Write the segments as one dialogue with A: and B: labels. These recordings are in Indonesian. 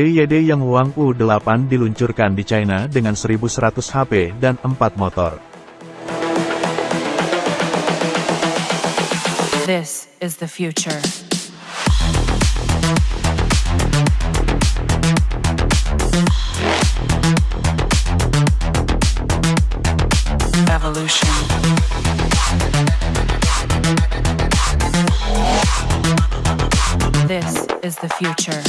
A: BYD yang Wang U8 diluncurkan di China dengan 1100 HP dan 4 motor.
B: This is the future. This is the future.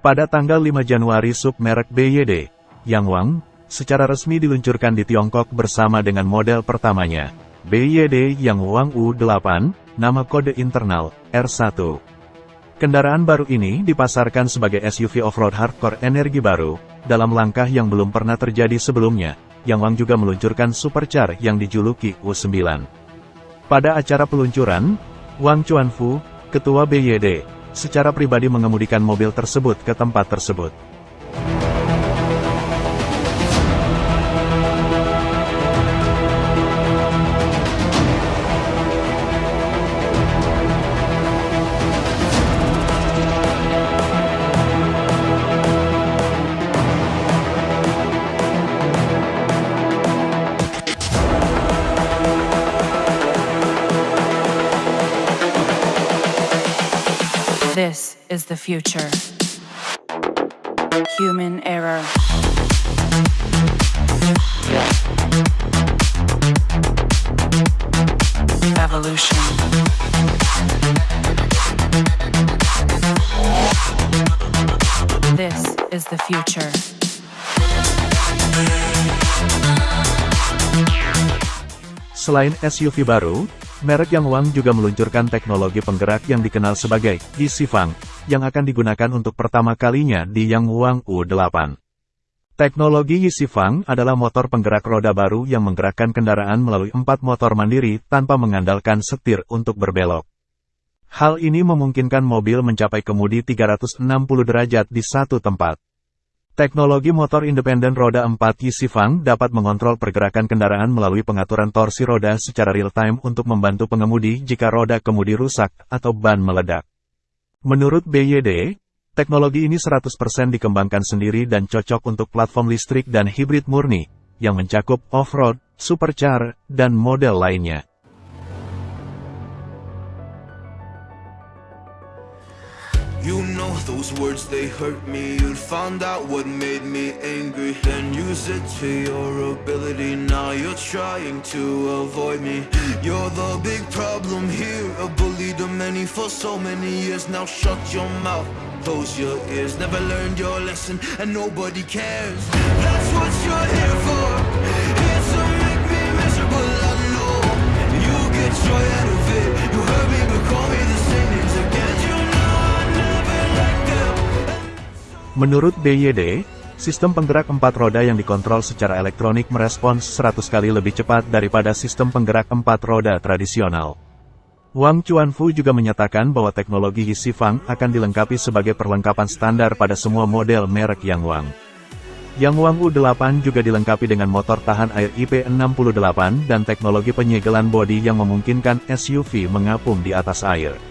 A: Pada tanggal 5 Januari submerek BYD, Yang Wang, secara resmi diluncurkan di Tiongkok bersama dengan model pertamanya, BYD Yang Wang U8, nama kode internal, R1. Kendaraan baru ini dipasarkan sebagai SUV off-road hardcore energi baru, dalam langkah yang belum pernah terjadi sebelumnya, Yang Wang juga meluncurkan supercar yang dijuluki U9. Pada acara peluncuran, Wang Chuanfu, ketua BYD, secara pribadi mengemudikan mobil tersebut ke tempat tersebut.
B: Is the future. Human error. Evolution. This is the future.
A: Selain SUV baru, merek Yang Wang juga meluncurkan teknologi penggerak yang dikenal sebagai Yixifang, yang akan digunakan untuk pertama kalinya di Yang Wang U8. Teknologi Yixifang adalah motor penggerak roda baru yang menggerakkan kendaraan melalui empat motor mandiri tanpa mengandalkan setir untuk berbelok. Hal ini memungkinkan mobil mencapai kemudi 360 derajat di satu tempat. Teknologi motor independen roda 4 Yixifang dapat mengontrol pergerakan kendaraan melalui pengaturan torsi roda secara real-time untuk membantu pengemudi jika roda kemudi rusak atau ban meledak. Menurut BYD, teknologi ini 100% dikembangkan sendiri dan cocok untuk platform listrik dan hibrid murni, yang mencakup off-road, supercar, dan model lainnya.
C: Those words, they hurt me You'd find out what made me angry. Then use it to your ability. Now you're trying to avoid me. You're the big problem here. A bully to many for so many years. Now shut your mouth, close your ears. Never learned your lesson and nobody cares. That's what you're here for
A: Menurut BYD, sistem penggerak empat roda yang dikontrol secara elektronik merespons 100 kali lebih cepat daripada sistem penggerak empat roda tradisional. Wang Chuanfu juga menyatakan bahwa teknologi Yixifang akan dilengkapi sebagai perlengkapan standar pada semua model merek Yang Wang. Yang Wang U8 juga dilengkapi dengan motor tahan air IP68 dan teknologi penyegelan bodi yang memungkinkan SUV mengapung di atas air.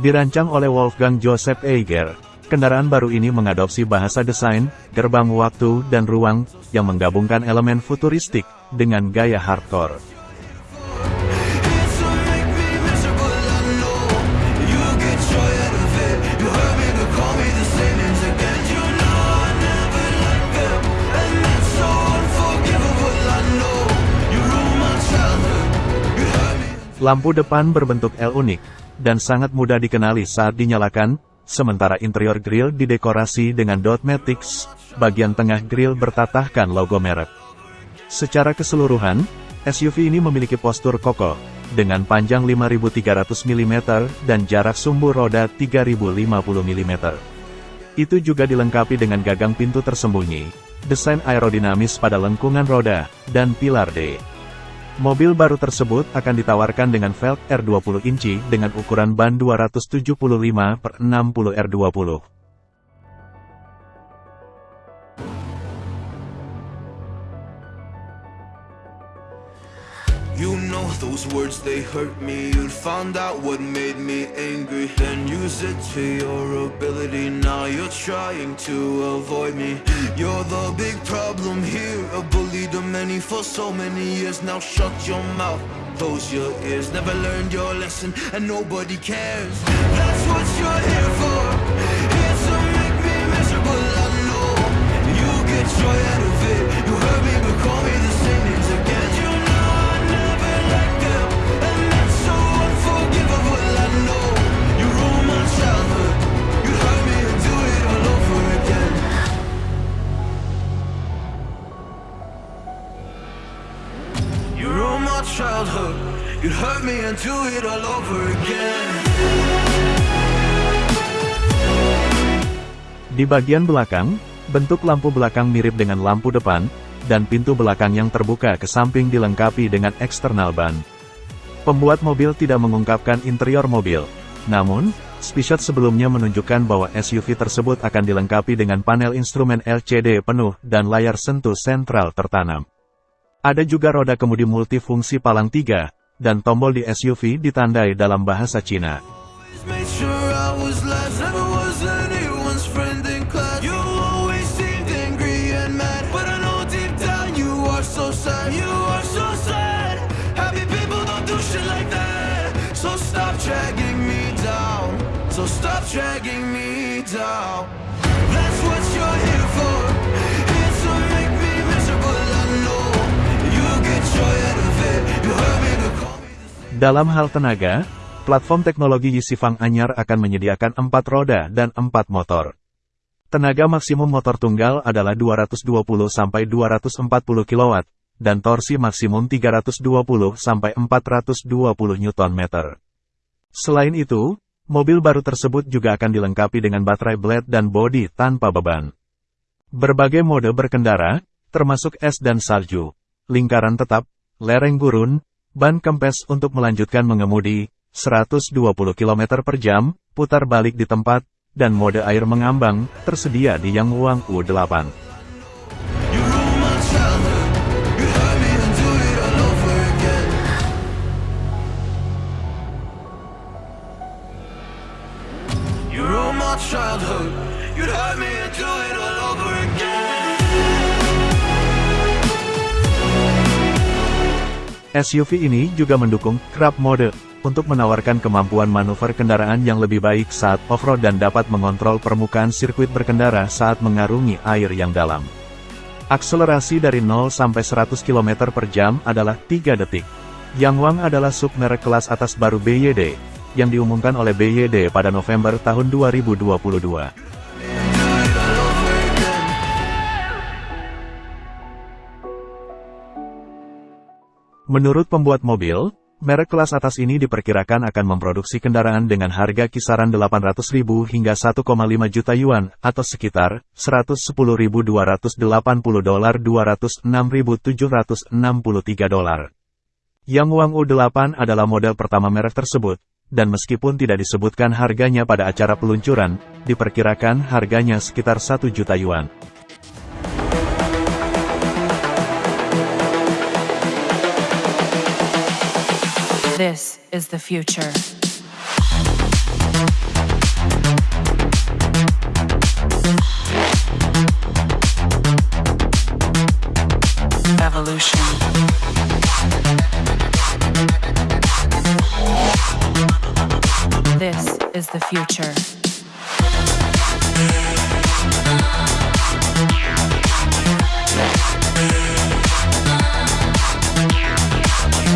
A: Dirancang oleh Wolfgang Joseph Eiger, kendaraan baru ini mengadopsi bahasa desain, gerbang waktu dan ruang, yang menggabungkan elemen futuristik, dengan gaya hardcore. Lampu depan berbentuk L unik, dan sangat mudah dikenali saat dinyalakan, sementara interior grill didekorasi dengan dot matrix, bagian tengah grill bertatahkan logo merek. Secara keseluruhan, SUV ini memiliki postur kokoh, dengan panjang 5300 mm dan jarak sumbu roda 3050 mm. Itu juga dilengkapi dengan gagang pintu tersembunyi, desain aerodinamis pada lengkungan roda, dan pilar D. Mobil baru tersebut akan ditawarkan dengan velg R20 inci dengan ukuran ban 275 per 60 R20.
C: Those words, they hurt me. You'd find out what made me angry. Then use it to your ability. Now you're trying to avoid me. You're the big problem here. A bully to many for so many years. Now shut your mouth, close your ears. Never learned your lesson. And nobody cares. That's what you're here for. Here to make me miserable, I know You get joy out of it. You hurt
A: Di bagian belakang, bentuk lampu belakang mirip dengan lampu depan, dan pintu belakang yang terbuka ke samping dilengkapi dengan eksternal ban. Pembuat mobil tidak mengungkapkan interior mobil, namun, Spishot sebelumnya menunjukkan bahwa SUV tersebut akan dilengkapi dengan panel instrumen LCD penuh dan layar sentuh sentral tertanam. Ada juga roda kemudi multifungsi palang tiga, dan tombol di SUV ditandai dalam bahasa Cina. Dalam hal tenaga, platform teknologi Yisifang Anyar akan menyediakan 4 roda dan 4 motor. Tenaga maksimum motor tunggal adalah 220-240 kW, dan torsi maksimum 320-420 Nm. Selain itu, mobil baru tersebut juga akan dilengkapi dengan baterai blade dan bodi tanpa beban. Berbagai mode berkendara, termasuk es dan salju, lingkaran tetap, lereng gurun, ban kempes untuk melanjutkan mengemudi, 120 km per jam, putar balik di tempat, dan mode air mengambang, tersedia di Yang Wang U8. SUV ini juga mendukung Crab Mode, untuk menawarkan kemampuan manuver kendaraan yang lebih baik saat off-road dan dapat mengontrol permukaan sirkuit berkendara saat mengarungi air yang dalam. Akselerasi dari 0 sampai 100 km per jam adalah 3 detik. Yangwang adalah sub merek kelas atas baru BYD, yang diumumkan oleh BYD pada November tahun 2022. Menurut pembuat mobil, merek kelas atas ini diperkirakan akan memproduksi kendaraan dengan harga kisaran 800.000 hingga 1,5 juta yuan, atau sekitar 110.280 dolar 206.763 dolar. Yang Wang U8 adalah model pertama merek tersebut, dan meskipun tidak disebutkan harganya pada acara peluncuran, diperkirakan harganya sekitar 1 juta yuan.
B: This is the future. Evolution. This is the future.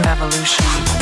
B: Evolution.